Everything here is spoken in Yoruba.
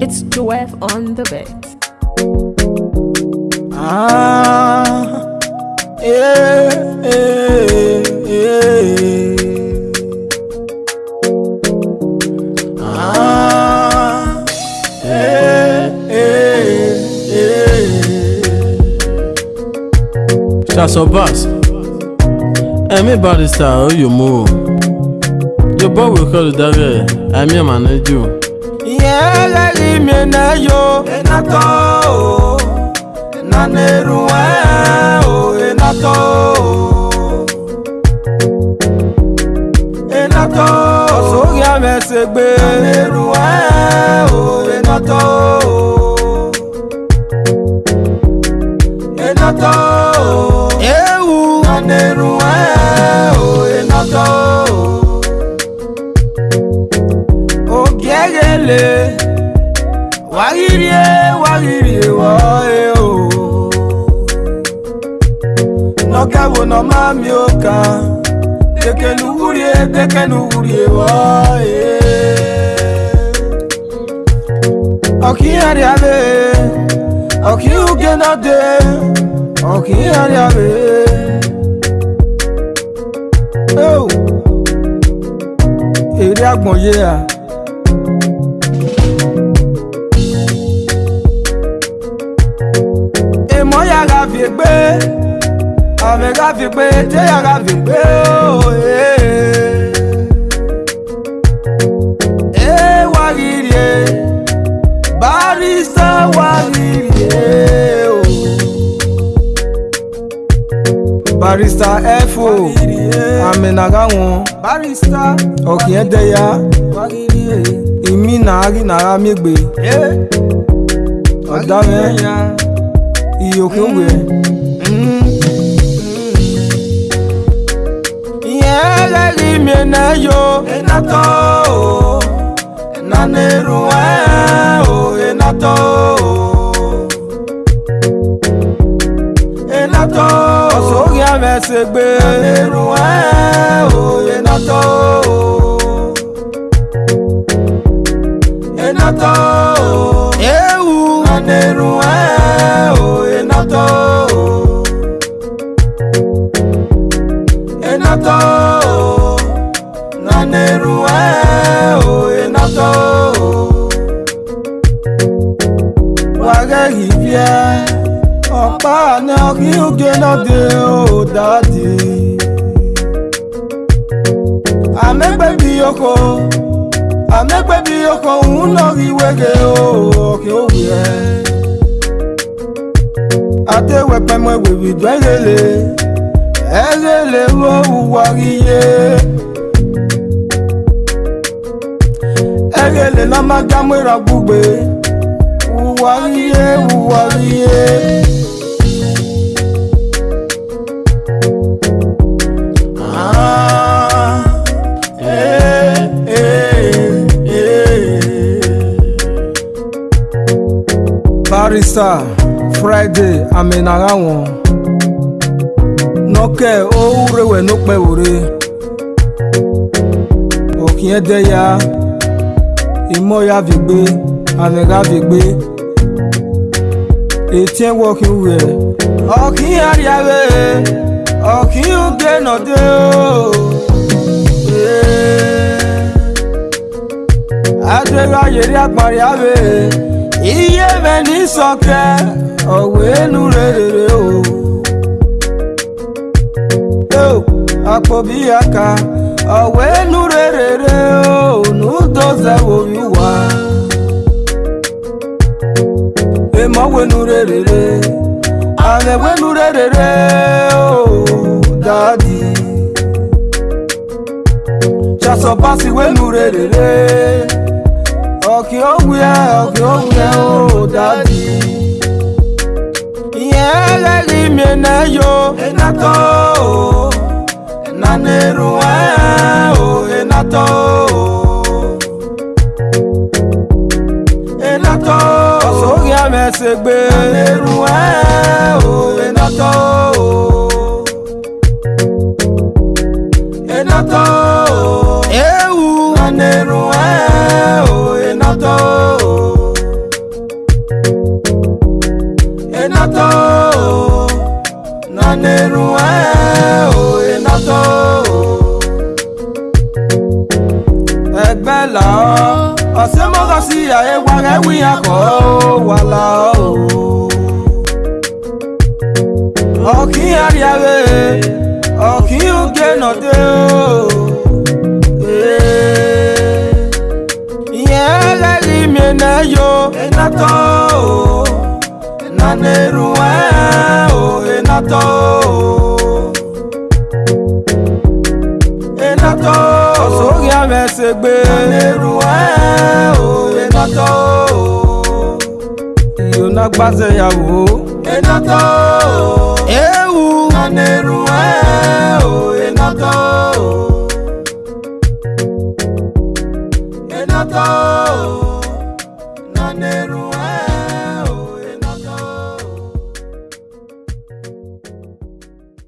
It's Joef on the bed. Ah, yeah, yeah, yeah. Ah, yeah, yeah, yeah. Shots or bus. Everybody style oh, you move. Your boy will call you that way. I'm your manager. eleli mie na yo enato na neruwe o enato enato osogia mesegbe na neruwe o enato. le wagirie wagirie woe o nọkawo nọ mami oka dekenuwurie dekenuwurie woe oki ọkihugenade ọkihariabe èrè àgbọ̀nyé a. fi gbé ọ̀rẹ́ ká fi gbé téyà ká fi gbé òye. Oh, Ewa eh. eh, riri e, eh. barista wa riri e o. Oh. Barista F.O. Oh. Aminaga wọn. Barista. Ọ̀kìn ẹ̀dẹ̀yà. Wa riri e. Ìmí nàárì nàárà mi gbé. Ọ̀dà mẹ́rin. E eu que eu gue Yega di miena yo Enato Naneru eo Enato Enato Osogi amesegbe Naneru eo Enato Enato Ewu Naneru eo Enato Enato Na neruwe eh, oh, Enato Wage hivye Ọ̀pá ni ọ̀rí òkè lọ́dẹ òdàdì. Àmẹ́gbẹ̀bí ọkọ̀ àmẹ́gbẹ̀bí ọkọ̀ òun lọ́rí wẹ́gẹ̀ atewepe mwewewi dwa lele, elele wo uwariye elele na magamwera gbugbe uwariye uwariye ah, eh, eh, eh. Barista. Friday amenagha wọn nọkẹ owurẹ wẹ nọpẹ wòre òkìyẹn dẹyà ya fìgbé àmẹ̀gá fìgbé ètí ẹ̀ wọ́ kí n wẹ̀ ọ̀kìyẹn àríyáwé ọ̀kìyẹn ògbé o. Iye ihe meni sọke owenu rere o akpọbi aka owenu rere o n'udozewoyi wo emowenu rere ana ewenu rere o dadi chasọbasi wenu rere ọ̀kì òwú ẹ ọ̀kì òwú ó dàbí. ìyẹn ẹlẹ́rìí mi ẹ̀nà yo ẹ̀nà tó o ẹ̀nà nírú ẹ̀ o ẹ̀nà tó o. ẹ̀nà tó o. ọ̀sọ́rí àmẹ́sẹ̀ gbé. ẹ̀nà nírú. ẹ̀wí akọ̀ wàlà o. ọ̀kí àríyáwé ọ̀kí òkè nọ̀dé o. ìyẹn ẹlẹ́rìí mi ẹ̀ náà yọ ẹ̀ náà tọ́ o. nánà èrò. bá ṣe yàwó. ètò tó ewu.